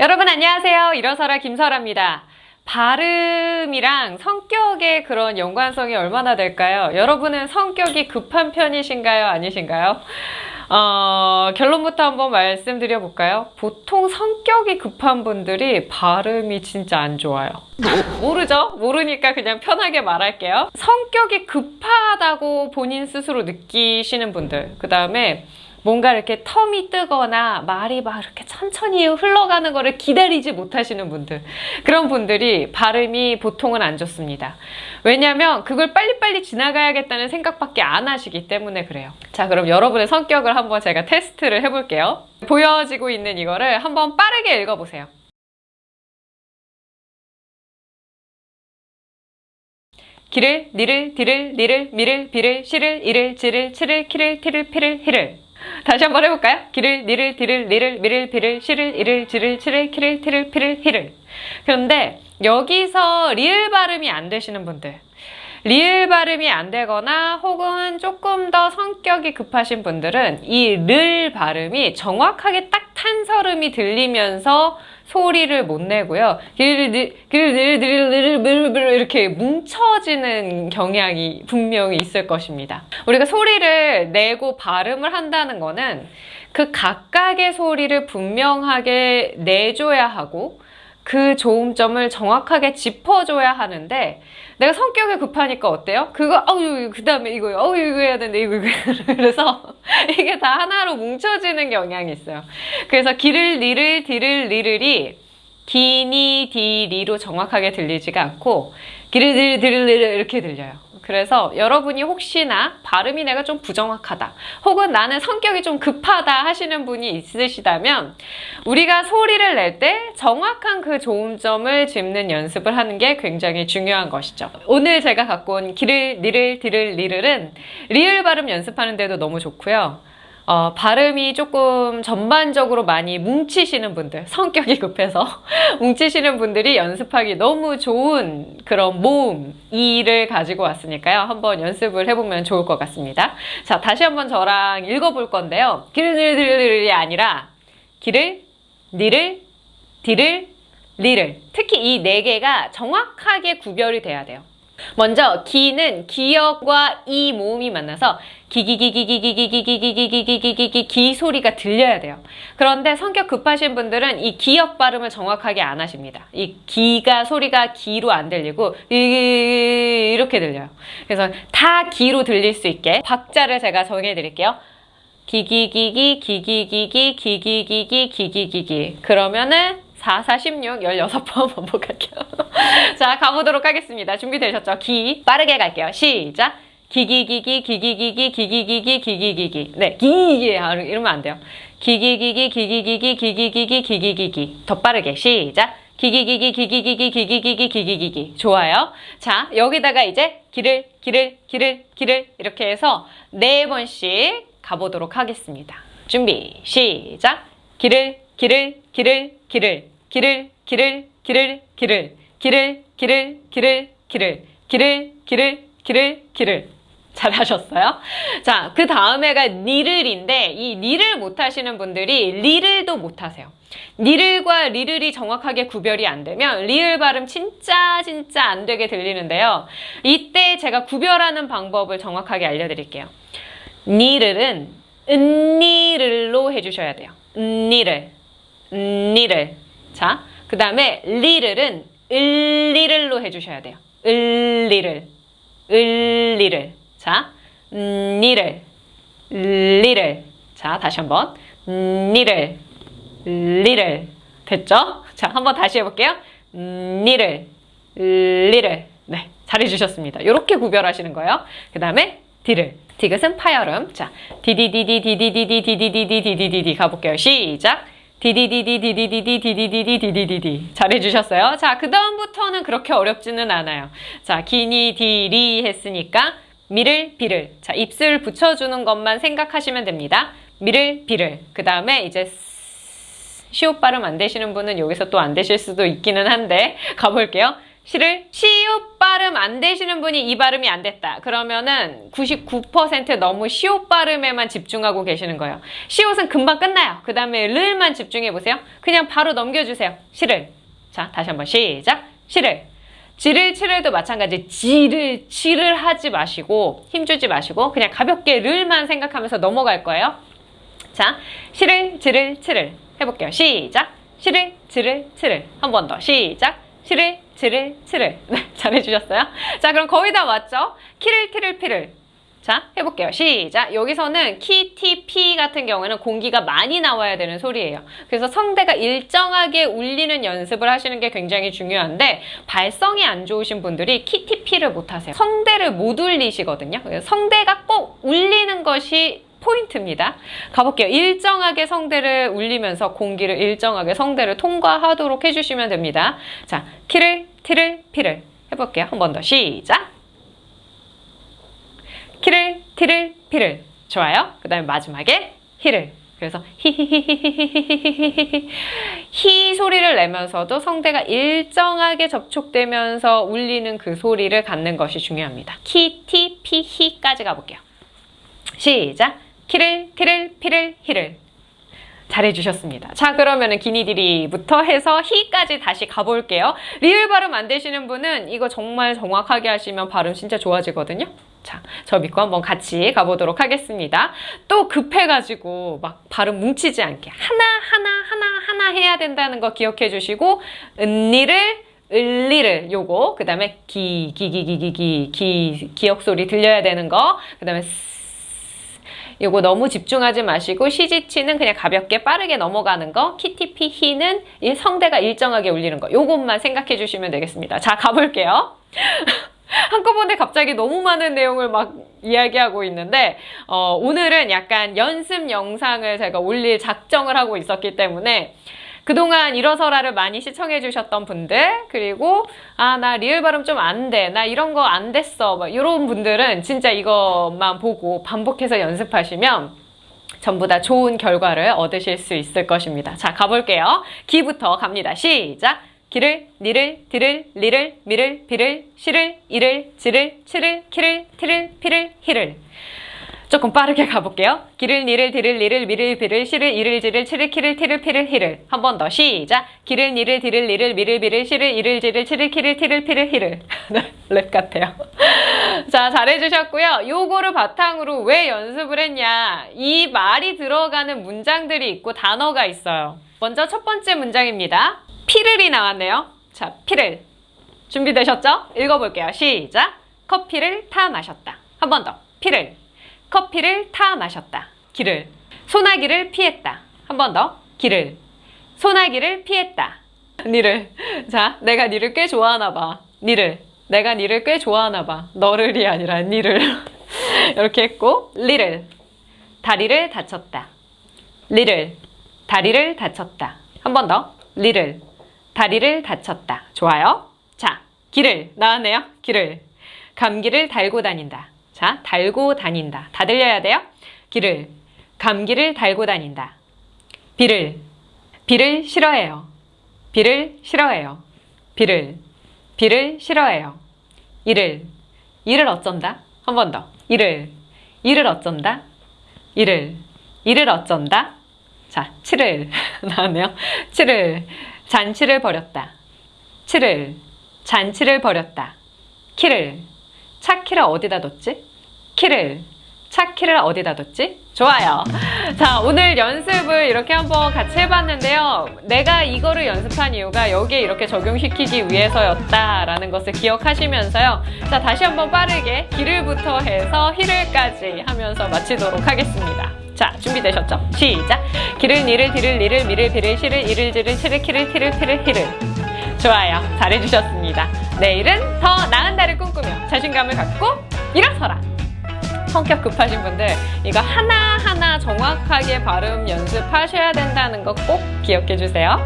여러분 안녕하세요. 일어서라 김설아입니다. 발음이랑 성격의 그런 연관성이 얼마나 될까요? 여러분은 성격이 급한 편이신가요? 아니신가요? 어, 결론부터 한번 말씀드려 볼까요? 보통 성격이 급한 분들이 발음이 진짜 안 좋아요. 모르죠? 모르니까 그냥 편하게 말할게요. 성격이 급하다고 본인 스스로 느끼시는 분들, 그 다음에 뭔가 이렇게 텀이 뜨거나 말이 막 이렇게 천천히 흘러가는 거를 기다리지 못하시는 분들 그런 분들이 발음이 보통은 안 좋습니다. 왜냐하면 그걸 빨리빨리 지나가야겠다는 생각밖에 안 하시기 때문에 그래요. 자 그럼 여러분의 성격을 한번 제가 테스트를 해볼게요. 보여지고 있는 이거를 한번 빠르게 읽어보세요. 기를, 니를, 디를, 니를, 미를, 비를, 시를, 이를, 지를, 치를, 키를, 티를, 피를, 히를 다시 한번 해볼까요? 기를, 니를, 디를, 니를, 미를, 비를, 시를, 이를, 지를, 치를, 키를, 티를, 피를, 히를. 그런데 여기서 리을 발음이 안 되시는 분들. 리을 발음이 안 되거나 혹은 조금 더 성격이 급하신 분들은 이 를 발음이 정확하게 딱 탄설음이 들리면서 소리를 못 내고요. 이렇게 뭉쳐지는 경향이 분명히 있을 것입니다. 우리가 소리를 내고 발음을 한다는 거는 그 각각의 소리를 분명하게 내줘야 하고 그 좋음점을 정확하게 짚어줘야 하는데 내가 성격이 급하니까 어때요? 그거 어유 그 다음에 이거 어유 이거 해야 되는데 이거 이거 그래서 이게 다 하나로 뭉쳐지는 경향이 있어요. 그래서 기를 리를 디를 리를이 기니 디리로 정확하게 들리지가 않고 디를 이렇게 들려요. 그래서 여러분이 혹시나 발음이 내가 좀 부정확하다 혹은 나는 성격이 좀 급하다 하시는 분이 있으시다면 우리가 소리를 낼 때 정확한 그 좋음점을 짚는 연습을 하는 게 굉장히 중요한 것이죠. 오늘 제가 갖고 온 기를, 니를, 디를, 리를은 리을 발음 연습하는 데도 너무 좋고요. 어, 발음이 조금 전반적으로 많이 뭉치시는 분들, 성격이 급해서 뭉치시는 분들이 연습하기 너무 좋은 그런 모음, 이를 가지고 왔으니까요. 한번 연습을 해보면 좋을 것 같습니다. 자, 다시 한번 저랑 읽어볼 건데요. 길을들이 아니라 기를, 니를, 디를, 리를 특히 이 네 개가 정확하게 구별이 돼야 돼요. 먼저 기는 기역과 이 모음이 만나서 기기기기기기기기기기기기기기기 기 소리가 들려야 돼요. 그런데 성격 급하신 분들은 이 기역 발음을 정확하게 안 하십니다. 이 기가 소리가 기로 안 들리고 이렇게 들려요. 그래서 다 기로 들릴 수 있게 박자를 제가 정해 드릴게요. 기기기기 기기기기 기기기기 기기기기 그러면은 4, 4, 16, 16번 반복할게요. 자, 가보도록 하겠습니다. 준비되셨죠? 기. 빠르게 갈게요. 시작. 기기기기, 기기기기, 기기기기, 기기기기. 네, 기기 이러면 안 돼요. 기기기기, 기기기기, 기기기기, 기기기기. 더 빠르게. 시작. 기기기기, 기기기기, 기기기기, 기기기기. 좋아요. 자, 여기다가 이제 기를, 기를, 기를, 기를 이렇게 해서 네 번씩 가보도록 하겠습니다. 준비, 시작. 기를, 길을 길을 길을 길을 길을 길을 길을 길을 길을 길을 길을 길을 길을 길을 길을 잘하셨어요? 자, 그 다음에가 니를인데 이 니를 못하시는 분들이 리를도 못하세요. 니를과 리를이 정확하게 구별이 안 되면 리을 발음 진짜 진짜 안 되게 들리는데요. 이때 제가 구별하는 방법을 정확하게 알려드릴게요. 니를은 은니를로 해주셔야 돼요. 은니를 니를. 자, 그 다음에 리를은 을리를로 해주셔야 돼요. 을리를. 을리를. 자, 니를. 리를. 자, 다시 한번. 니를. 리를. 됐죠? 자, 한번 다시 해볼게요. 니를. 리를. 네, 잘해주셨습니다. 이렇게 구별하시는 거예요. 그 다음에 디를. 디귿은 파열음. 자, 디디디디디디디디디디디디디디디 가볼게요. 시작. 디디디디디디디디디디디디디디 잘해주셨어요. 자, 그 다음부터는 그렇게 어렵지는 않아요. 자, 기니, 디, 리 했으니까 미를, 비를. 자, 입술 붙여주는 것만 생각하시면 됩니다. 미를, 비를. 그 다음에 이제 시옷 발음 안 되시는 분은 여기서 또 안 되실 수도 있기는 한데 가볼게요. 시를 시옷 발음 안 되시는 분이 이 발음이 안 됐다. 그러면은 99% 너무 시옷 발음에만 집중하고 계시는 거예요. 시옷은 금방 끝나요. 그 다음에 르만 집중해 보세요. 그냥 바로 넘겨주세요. 시를. 자, 다시 한번 시작. 시를. 지를 치를도 마찬가지 지를 치를 하지 마시고 힘주지 마시고 그냥 가볍게 르만 생각하면서 넘어갈 거예요. 자, 시를 지를 치를 해볼게요. 시작. 시를 지를 치를 한 번 더 시작. 시를 지를 치를 네, 잘해주셨어요? 자, 그럼 거의 다 왔죠? 키를 티를 피를 자, 해볼게요. 시작. 여기서는 키, 티, 피 같은 경우에는 공기가 많이 나와야 되는 소리예요. 그래서 성대가 일정하게 울리는 연습을 하시는 게 굉장히 중요한데 발성이 안 좋으신 분들이 키, 티, 피를 못하세요. 성대를 못 울리시거든요. 성대가 꼭 울리는 것이 포인트입니다. 가볼게요. 일정하게 성대를 울리면서 공기를 일정하게 성대를 통과하도록 해주시면 됩니다. 자, 키를, 티를, 피를 해볼게요. 한 번 더 시작. 키를, 티를, 피를. 좋아요. 그 다음에 마지막에 히를. 그래서 히히히히히히히히히 히 소리를 내면서도 성대가 일정하게 접촉되면서 울리는 그 소리를 갖는 것이 중요합니다. 키, 티, 피, 히까지 가볼게요. 시작. 키를, 티를, 피를, 히를. 잘해주셨습니다. 자 그러면 은 기니디리부터 해서 히까지 다시 가볼게요. 리을 발음 안 되시는 분은 이거 정말 정확하게 하시면 발음 진짜 좋아지거든요. 자, 저 믿고 한번 같이 가보도록 하겠습니다. 또 급해가지고 막 발음 뭉치지 않게 하나하나 하나하나 해야 된다는 거 기억해 주시고 은니를 을리를 요거 그 다음에 기, 기, 기, 기, 기, 기, 기, 기억 소리 들려야 되는 거그 다음에 요거 너무 집중하지 마시고 시지치는 그냥 가볍게 빠르게 넘어가는 거 키티피 히는 이 성대가 일정하게 울리는 거 요것만 생각해 주시면 되겠습니다. 자 가볼게요. 한꺼번에 갑자기 너무 많은 내용을 막 이야기하고 있는데 어, 오늘은 약간 연습 영상을 제가 올릴 작정을 하고 있었기 때문에 그동안 일어서라를 많이 시청해 주셨던 분들 그리고 아 나 리을 발음 좀 안 돼 나 이런 거 안 됐어 막 이런 분들은 진짜 이것만 보고 반복해서 연습하시면 전부 다 좋은 결과를 얻으실 수 있을 것입니다. 자 가볼게요. 기부터 갑니다. 시작. 기를, 니를, 디를, 리를, 미를, 비를, 시를, 이를, 지를, 치를, 키를, 티를, 피를, 히를 조금 빠르게 가볼게요. 기를, 니를, 디를, 리를, 미를, 비를, 시를, 이를, 지를, 치를, 키를, 티를, 피를, 히를. 한 번 더 시작. 기를, 니를, 디를, 리를, 미를, 비를, 시를, 이를, 지를, 치를, 키를, 티를, 피를, 히를. 랩 같아요. 자, 잘해주셨고요. 요거를 바탕으로 왜 연습을 했냐. 이 말이 들어가는 문장들이 있고 단어가 있어요. 먼저 첫 번째 문장입니다. 피를이 나왔네요. 자, 피를. 준비되셨죠? 읽어볼게요. 시작. 커피를 타 마셨다. 한 번 더. 피를. 커피를 타 마셨다. 길을. 소나기를 피했다. 한 번 더. 길을. 소나기를 피했다. 니를. 자, 내가 니를 꽤 좋아하나 봐. 니를. 내가 니를 꽤 좋아하나 봐. 너를이 아니라 니를. 이렇게 했고, 리를. 다리를 다쳤다. 리를. 다리를 다쳤다. 한 번 더. 리를. 다리를 다쳤다. 좋아요. 자, 길을. 나왔네요. 길을. 감기를 달고 다닌다. 자, 달고 다닌다. 다 들려야 돼요. 길을, 감기를 달고 다닌다. 비를, 비를 싫어해요. 비를 싫어해요. 비를, 비를 싫어해요. 이를, 이를 어쩐다. 한 번 더. 이를, 이를 어쩐다. 이를, 이를 어쩐다. 자, 치를 나왔네요. 치를, 잔치를 벌였다. 치를, 잔치를 벌였다. 키를, 차 키를 어디다 뒀지? 키를 차 키를 어디다 뒀지? 좋아요. 자, 오늘 연습을 이렇게 한번 같이 해봤는데요. 내가 이거를 연습한 이유가 여기에 이렇게 적용시키기 위해서였다라는 것을 기억하시면서요. 자, 다시 한번 빠르게 기를부터 해서 히를까지 하면서 마치도록 하겠습니다. 자, 준비되셨죠? 시작! 기를, 니를, 디를, 리를, 미를, 비를, 시를, 이를, 지를, 치를, 키를, 티를, 피를, 히를. 좋아요. 잘해주셨습니다. 내일은 더 나은 날을 꿈꾸며 자신감을 갖고 일어서라! 성격 급하신 분들 이거 하나하나 정확하게 발음 연습하셔야 된다는 거 꼭 기억해 주세요.